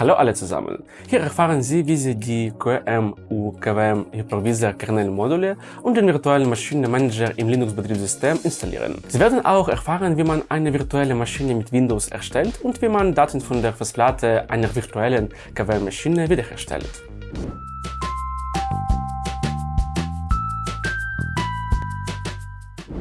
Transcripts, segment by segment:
Hallo alle zusammen! Hier erfahren Sie, wie Sie die QEM UKWM Hypervisor Kernel-Module und den virtuellen Maschinenmanager im Linux-Betriebssystem installieren. Sie werden auch erfahren, wie man eine virtuelle Maschine mit Windows erstellt und wie man Daten von der Festplatte einer virtuellen KWM-Maschine wiederherstellt.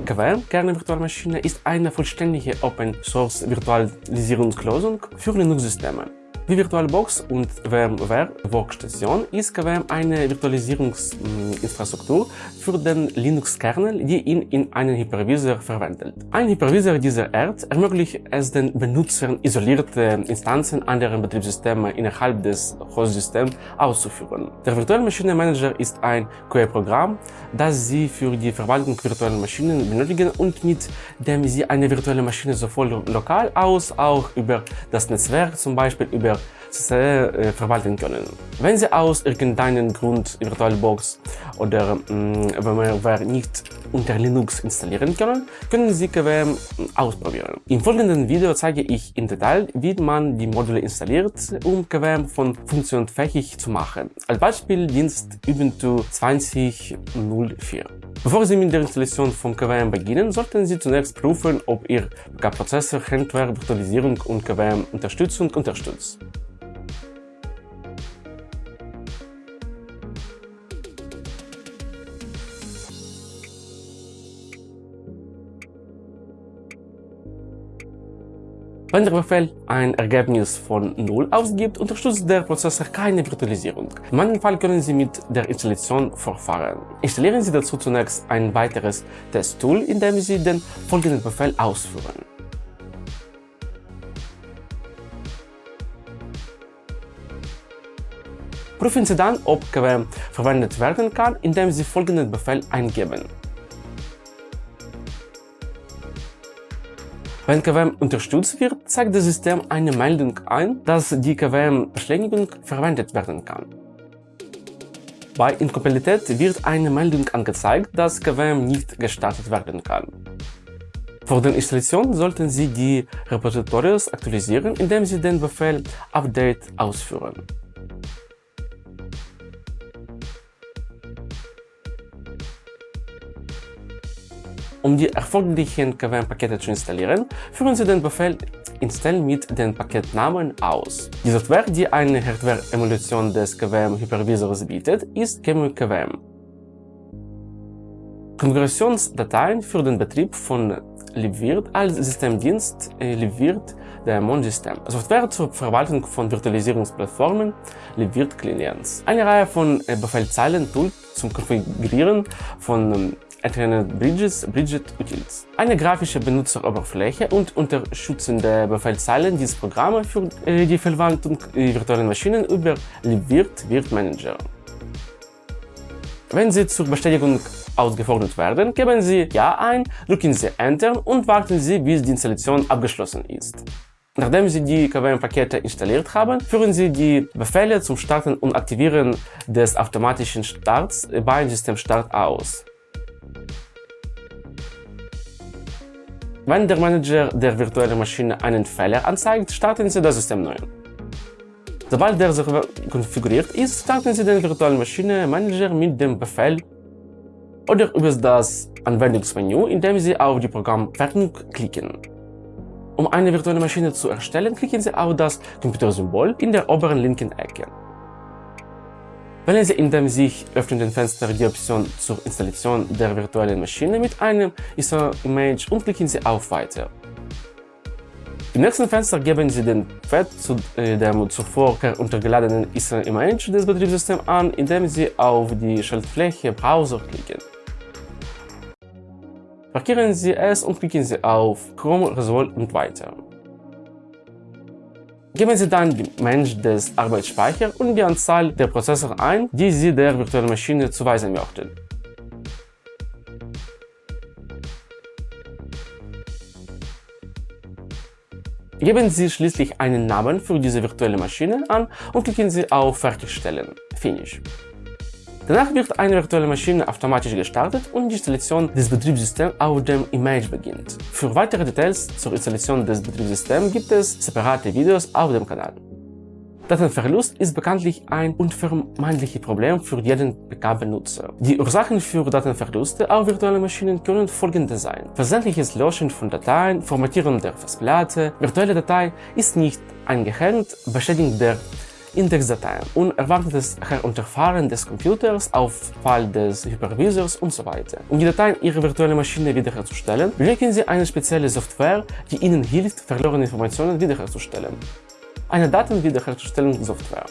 KVM, Kerne-Virtualmaschine, ist eine vollständige Open-Source-Virtualisierungslösung für Linux-Systeme. Wie VirtualBox und VMware Workstation ist KVM eine Virtualisierungsinfrastruktur für den Linux-Kernel, die ihn in einen Hypervisor verwendet. Ein Hypervisor dieser Art ermöglicht es den Benutzern, isolierte Instanzen anderer Betriebssysteme innerhalb des Hostsystems auszuführen. Der Virtual Machine Manager ist ein QA-Programm, das Sie für die Verwaltung virtueller Maschinen benötigen und mit dem Sie eine virtuelle Maschine sowohl lokal aus auch über das Netzwerk, zum Beispiel über sehr äh, verwalten können. Wenn Sie aus irgendeinem Grund VirtualBox oder äh, VMware nicht unter Linux installieren können, können Sie KVM ausprobieren. Im folgenden Video zeige ich im Detail, wie man die Module installiert, um KVM von funktionsfähig zu machen. Als Beispiel Dienst Ubuntu 20.04. Bevor Sie mit der Installation von KVM beginnen, sollten Sie zunächst prüfen, ob Ihr Prozessor Hardware, Virtualisierung und KVM Unterstützung unterstützt. Wenn der Befehl ein Ergebnis von 0 ausgibt, unterstützt der Prozessor keine Virtualisierung. In meinem Fall können Sie mit der Installation fortfahren. Installieren Sie dazu zunächst ein weiteres Testtool, indem Sie den folgenden Befehl ausführen. Prüfen Sie dann, ob KWM verwendet werden kann, indem Sie folgenden Befehl eingeben. Wenn KVM unterstützt wird, zeigt das System eine Meldung ein, dass die KVM-Beschleunigung verwendet werden kann. Bei Inkompatibilität wird eine Meldung angezeigt, dass KVM nicht gestartet werden kann. Vor der Installation sollten Sie die Repositories aktualisieren, indem Sie den Befehl update ausführen. Um die erforderlichen KVM-Pakete zu installieren, führen Sie den Befehl install mit dem Paketnamen aus. Die Software, die eine Hardware-Emulation des KVM-Hypervisors bietet, ist QEMU-KVM. Konfigurationsdateien für den Betrieb von libvirt als Systemdienst äh, libvirt der Mon-System. Software zur Verwaltung von Virtualisierungsplattformen libvirt Clients. Eine Reihe von äh, Befehlzeilen-Tools zum Konfigurieren von ähm, Ethernet Bridges, Bridget Utils. Eine grafische Benutzeroberfläche und unterstützende Befehlszeilen dieses Programme für äh, die Verwaltung virtuellen Maschinen über libvirt Virt Manager. Wenn Sie zur Bestätigung ausgefordert werden, geben Sie Ja ein, drücken Sie Enter und warten Sie, bis die Installation abgeschlossen ist. Nachdem Sie die KVM-Pakete installiert haben, führen Sie die Befehle zum Starten und Aktivieren des automatischen Starts beim Systemstart aus. Wenn der Manager der virtuellen Maschine einen Fehler anzeigt, starten Sie das System neu. Sobald der Server konfiguriert ist, starten Sie den virtuellen Maschine Manager mit dem Befehl oder über das Anwendungsmenü, indem Sie auf die Programmversion klicken. Um eine virtuelle Maschine zu erstellen, klicken Sie auf das Computersymbol in der oberen linken Ecke. Wählen Sie in dem sich öffnenden Fenster die Option zur Installation der virtuellen Maschine mit einem ISO-Image und klicken Sie auf Weiter. Im nächsten Fenster geben Sie den Pfad zu äh, dem zuvor heruntergeladenen ISO-Image des Betriebssystems an, indem Sie auf die Schaltfläche Browser klicken. Markieren Sie es und klicken Sie auf Chrome Resolve und weiter. Geben Sie dann die Menge des Arbeitsspeichers und die Anzahl der Prozessoren ein, die Sie der virtuellen Maschine zuweisen möchten. Geben Sie schließlich einen Namen für diese virtuelle Maschine an und klicken Sie auf Fertigstellen. Finish. Danach wird eine virtuelle Maschine automatisch gestartet und die Installation des Betriebssystems auf dem Image beginnt. Für weitere Details zur Installation des Betriebssystems gibt es separate Videos auf dem Kanal. Datenverlust ist bekanntlich ein unvermeidliches Problem für jeden PK-Benutzer. Die Ursachen für Datenverluste auf virtuellen Maschinen können folgende sein. Versendliches Löschen von Dateien, Formatieren der Festplatte, virtuelle Datei ist nicht eingehängt, Beschädigung der Indexdateien, unerwartetes Herunterfahren des Computers, Auffall des Hypervisors und so. Um die Dateien Ihrer virtuellen Maschine wiederherzustellen, benötigen Sie eine spezielle Software, die Ihnen hilft, verlorene Informationen wiederherzustellen. Eine Datenwiederherstellungssoftware.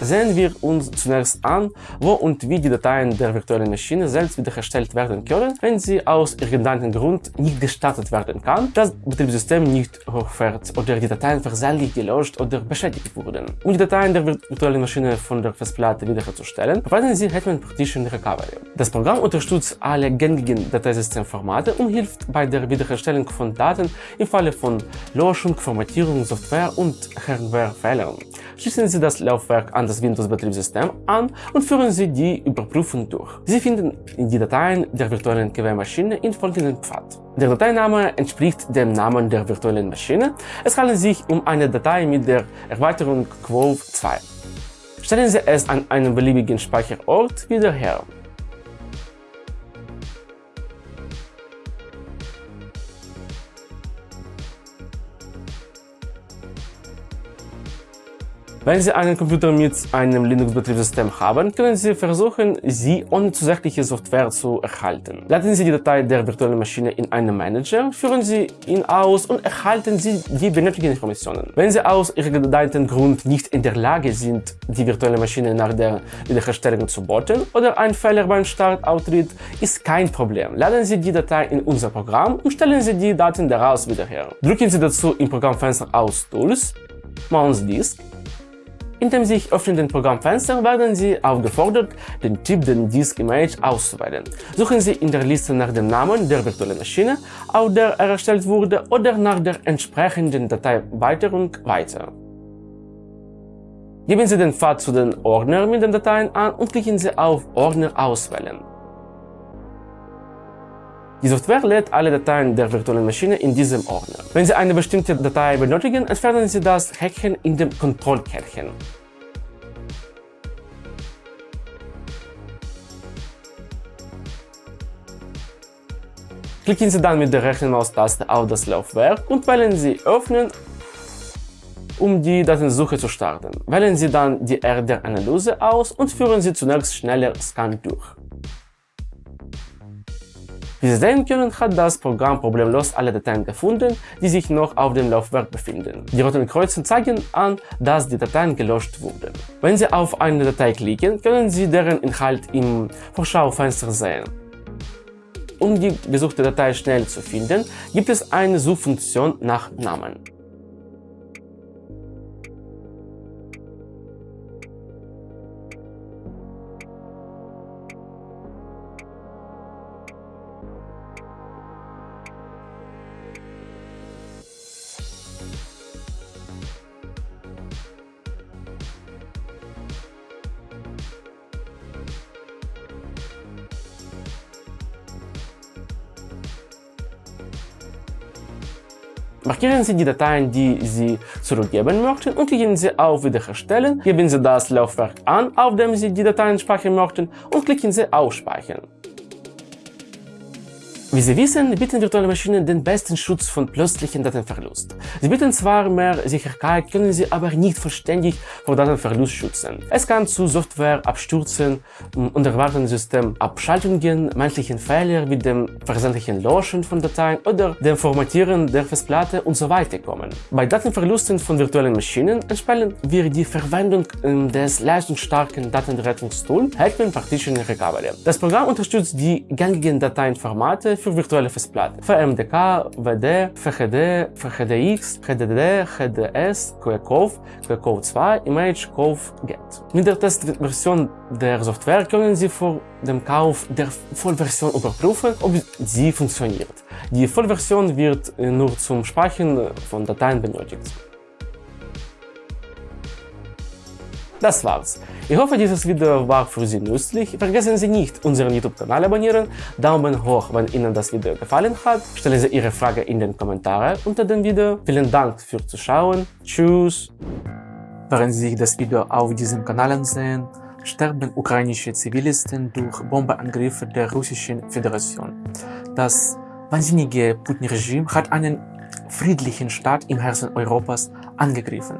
Sehen wir uns zunächst an, wo und wie die Dateien der virtuellen Maschine selbst wiederhergestellt werden können, wenn sie aus irgendeinem Grund nicht gestartet werden kann, das Betriebssystem nicht hochfährt oder die Dateien versehentlich gelöscht oder beschädigt wurden. Um die Dateien der virtuellen Maschine von der Festplatte wiederherzustellen, verwenden Sie Hetman Partition Recovery. Das Programm unterstützt alle gängigen Dateisystemformate und hilft bei der Wiederherstellung von Daten im Falle von Löschung, Formatierung, Software- und Hardwarefehlern. Schließen Sie das Laufwerk an das Windows-Betriebssystem an und führen Sie die Überprüfung durch. Sie finden die Dateien der virtuellen KW-Maschine in folgendem Pfad. Der Dateiname entspricht dem Namen der virtuellen Maschine. Es handelt sich um eine Datei mit der Erweiterung Quove 2. Stellen Sie es an einem beliebigen Speicherort wieder her. Wenn Sie einen Computer mit einem Linux-Betriebssystem haben, können Sie versuchen, sie ohne zusätzliche Software zu erhalten. Laden Sie die Datei der virtuellen Maschine in einen Manager, führen Sie ihn aus und erhalten Sie die benötigten Informationen. Wenn Sie aus irgendeinem Grund nicht in der Lage sind, die virtuelle Maschine nach der Wiederherstellung zu booten oder ein Fehler beim Start auftritt, ist kein Problem. Laden Sie die Datei in unser Programm und stellen Sie die Daten daraus wieder her. Drücken Sie dazu im Programmfenster aus Tools, Mouse Disk in dem sich öffnenden Programmfenster werden Sie aufgefordert, den Typ der Disk Image auszuwählen. Suchen Sie in der Liste nach dem Namen der virtuellen Maschine, auf der er erstellt wurde, oder nach der entsprechenden Dateierweiterung weiter. Geben Sie den Pfad zu den Ordner mit den Dateien an und klicken Sie auf Ordner auswählen. Die Software lädt alle Dateien der virtuellen Maschine in diesem Ordner. Wenn Sie eine bestimmte Datei benötigen, entfernen Sie das Häkchen in dem Kontrollkärtchen. Klicken Sie dann mit der rechten Maustaste auf das Laufwerk und wählen Sie Öffnen, um die Datensuche zu starten. Wählen Sie dann die RDR-Analyse aus und führen Sie zunächst schneller Scan durch. Wie Sie sehen können, hat das Programm problemlos alle Dateien gefunden, die sich noch auf dem Laufwerk befinden. Die roten Kreuze zeigen an, dass die Dateien gelöscht wurden. Wenn Sie auf eine Datei klicken, können Sie deren Inhalt im Vorschaufenster sehen. Um die gesuchte Datei schnell zu finden, gibt es eine Suchfunktion nach Namen. Markieren Sie die Dateien, die Sie zurückgeben möchten und klicken Sie auf Wiederherstellen, geben Sie das Laufwerk an, auf dem Sie die Dateien speichern möchten und klicken Sie auf Speichern. Wie Sie wissen, bieten virtuelle Maschinen den besten Schutz von plötzlichen Datenverlust. Sie bieten zwar mehr Sicherheit, können sie aber nicht vollständig vor Datenverlust schützen. Es kann zu Softwareabstürzen, unerwarteten Systemabschaltungen, menschlichen Fehlern wie dem versendlichen Löschen von Dateien oder dem Formatieren der Festplatte und so kommen. Bei Datenverlusten von virtuellen Maschinen empfehlen wir die Verwendung ähm, des leistungsstarken Datenrettungstools Hetman Partition Recovery. Das Programm unterstützt die gängigen Dateienformate für virtuelle Festplatten. VMDK, WD, VHD, VHDX, HDD, HDS, QCOV, QCOV2, Image, COV, GET. Mit der Testversion der Software können Sie vor dem Kauf der Vollversion überprüfen, ob sie funktioniert. Die Vollversion wird nur zum Speichern von Dateien benötigt. Das war's. Ich hoffe, dieses Video war für Sie nützlich. Vergessen Sie nicht, unseren YouTube-Kanal abonnieren, Daumen hoch, wenn Ihnen das Video gefallen hat, stellen Sie Ihre Frage in den Kommentaren unter dem Video. Vielen Dank fürs Zuschauen. Tschüss. Während Sie das Video auf diesem Kanal ansehen, sterben ukrainische Zivilisten durch Bombeangriffe der Russischen Föderation. Das wahnsinnige Putin-Regime hat einen friedlichen Staat im Herzen Europas angegriffen.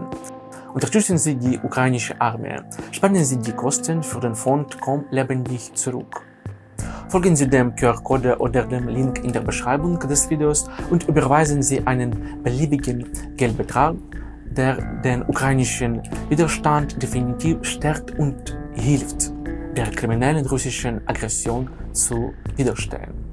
Unterstützen Sie die ukrainische Armee. Sparen Sie die Kosten für den Fond Komm lebendig zurück. Folgen Sie dem QR-Code oder dem Link in der Beschreibung des Videos und überweisen Sie einen beliebigen Geldbetrag, der den ukrainischen Widerstand definitiv stärkt und hilft, der kriminellen russischen Aggression zu widerstehen.